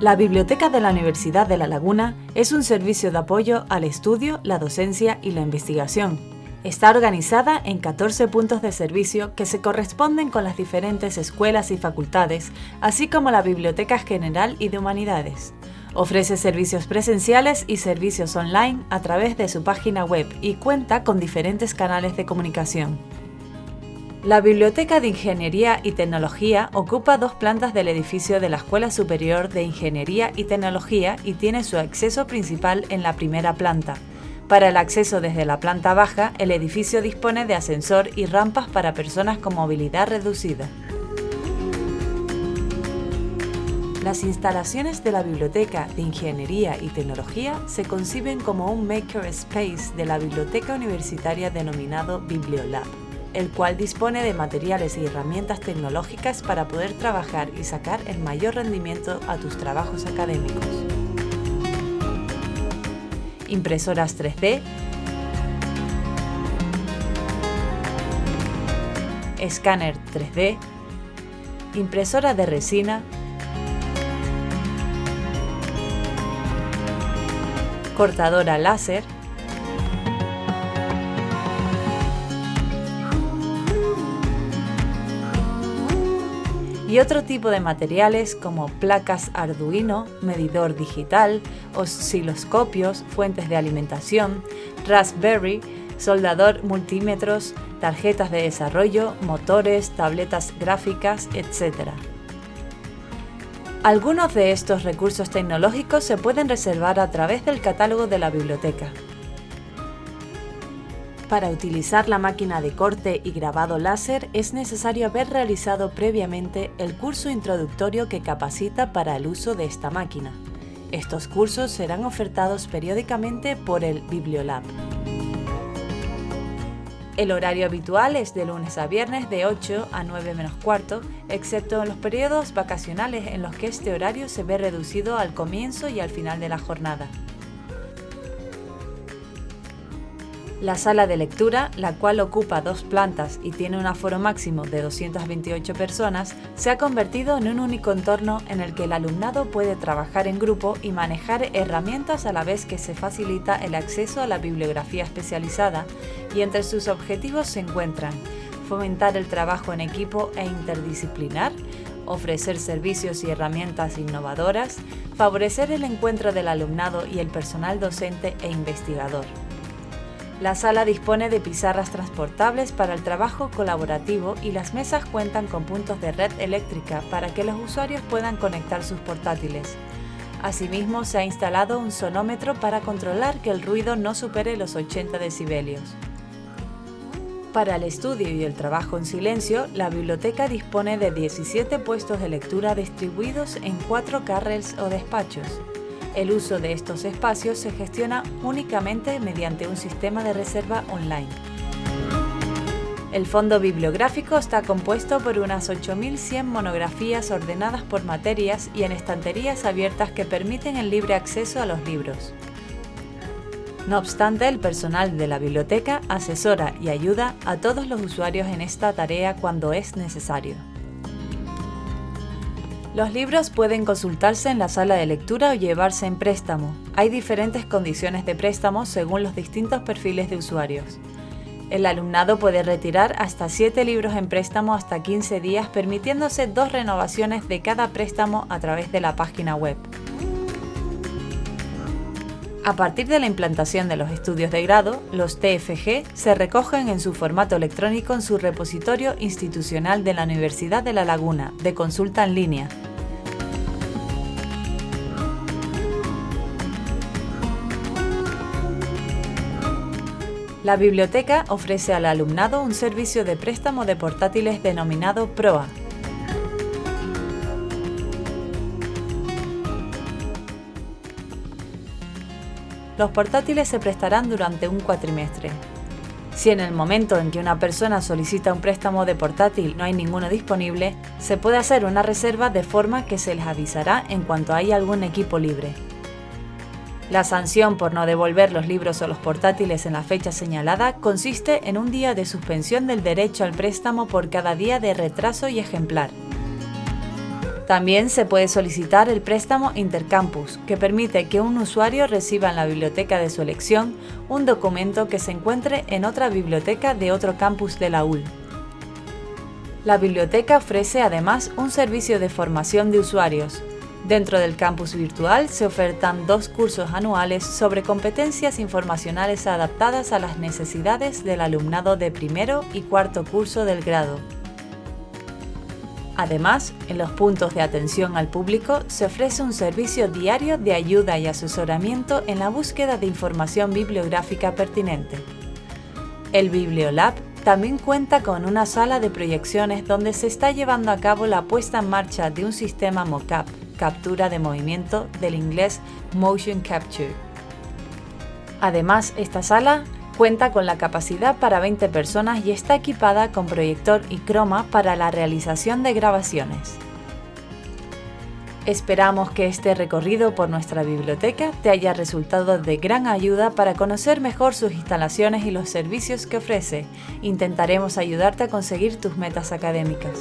La Biblioteca de la Universidad de La Laguna es un servicio de apoyo al estudio, la docencia y la investigación. Está organizada en 14 puntos de servicio que se corresponden con las diferentes escuelas y facultades, así como la Biblioteca General y de Humanidades. Ofrece servicios presenciales y servicios online a través de su página web y cuenta con diferentes canales de comunicación. La Biblioteca de Ingeniería y Tecnología ocupa dos plantas del edificio de la Escuela Superior de Ingeniería y Tecnología y tiene su acceso principal en la primera planta. Para el acceso desde la planta baja, el edificio dispone de ascensor y rampas para personas con movilidad reducida. Las instalaciones de la Biblioteca de Ingeniería y Tecnología se conciben como un maker space de la biblioteca universitaria denominado Bibliolab el cual dispone de materiales y herramientas tecnológicas para poder trabajar y sacar el mayor rendimiento a tus trabajos académicos. Impresoras 3D, escáner 3D, impresora de resina, cortadora láser, y otro tipo de materiales como placas Arduino, medidor digital, osciloscopios, fuentes de alimentación, Raspberry, soldador multímetros, tarjetas de desarrollo, motores, tabletas gráficas, etc. Algunos de estos recursos tecnológicos se pueden reservar a través del catálogo de la biblioteca. Para utilizar la máquina de corte y grabado láser es necesario haber realizado previamente el curso introductorio que capacita para el uso de esta máquina. Estos cursos serán ofertados periódicamente por el Bibliolab. El horario habitual es de lunes a viernes de 8 a 9 menos cuarto, excepto en los periodos vacacionales en los que este horario se ve reducido al comienzo y al final de la jornada. La sala de lectura, la cual ocupa dos plantas y tiene un aforo máximo de 228 personas, se ha convertido en un único entorno en el que el alumnado puede trabajar en grupo y manejar herramientas a la vez que se facilita el acceso a la bibliografía especializada y entre sus objetivos se encuentran fomentar el trabajo en equipo e interdisciplinar, ofrecer servicios y herramientas innovadoras, favorecer el encuentro del alumnado y el personal docente e investigador. La sala dispone de pizarras transportables para el trabajo colaborativo y las mesas cuentan con puntos de red eléctrica para que los usuarios puedan conectar sus portátiles. Asimismo, se ha instalado un sonómetro para controlar que el ruido no supere los 80 decibelios. Para el estudio y el trabajo en silencio, la biblioteca dispone de 17 puestos de lectura distribuidos en cuatro carrels o despachos. El uso de estos espacios se gestiona únicamente mediante un sistema de reserva online. El fondo bibliográfico está compuesto por unas 8.100 monografías ordenadas por materias y en estanterías abiertas que permiten el libre acceso a los libros. No obstante, el personal de la biblioteca asesora y ayuda a todos los usuarios en esta tarea cuando es necesario. Los libros pueden consultarse en la sala de lectura o llevarse en préstamo. Hay diferentes condiciones de préstamo según los distintos perfiles de usuarios. El alumnado puede retirar hasta 7 libros en préstamo hasta 15 días, permitiéndose dos renovaciones de cada préstamo a través de la página web. A partir de la implantación de los estudios de grado, los TFG se recogen en su formato electrónico en su repositorio institucional de la Universidad de La Laguna, de consulta en línea. La biblioteca ofrece al alumnado un servicio de préstamo de portátiles denominado PROA, los portátiles se prestarán durante un cuatrimestre. Si en el momento en que una persona solicita un préstamo de portátil no hay ninguno disponible, se puede hacer una reserva de forma que se les avisará en cuanto haya algún equipo libre. La sanción por no devolver los libros o los portátiles en la fecha señalada consiste en un día de suspensión del derecho al préstamo por cada día de retraso y ejemplar. También se puede solicitar el préstamo Intercampus, que permite que un usuario reciba en la biblioteca de su elección un documento que se encuentre en otra biblioteca de otro campus de la UL. La biblioteca ofrece además un servicio de formación de usuarios. Dentro del campus virtual se ofertan dos cursos anuales sobre competencias informacionales adaptadas a las necesidades del alumnado de primero y cuarto curso del grado. Además, en los puntos de atención al público se ofrece un servicio diario de ayuda y asesoramiento en la búsqueda de información bibliográfica pertinente. El Bibliolab también cuenta con una sala de proyecciones donde se está llevando a cabo la puesta en marcha de un sistema mocap, captura de movimiento del inglés Motion Capture. Además, esta sala Cuenta con la capacidad para 20 personas y está equipada con proyector y croma para la realización de grabaciones. Esperamos que este recorrido por nuestra biblioteca te haya resultado de gran ayuda para conocer mejor sus instalaciones y los servicios que ofrece. Intentaremos ayudarte a conseguir tus metas académicas.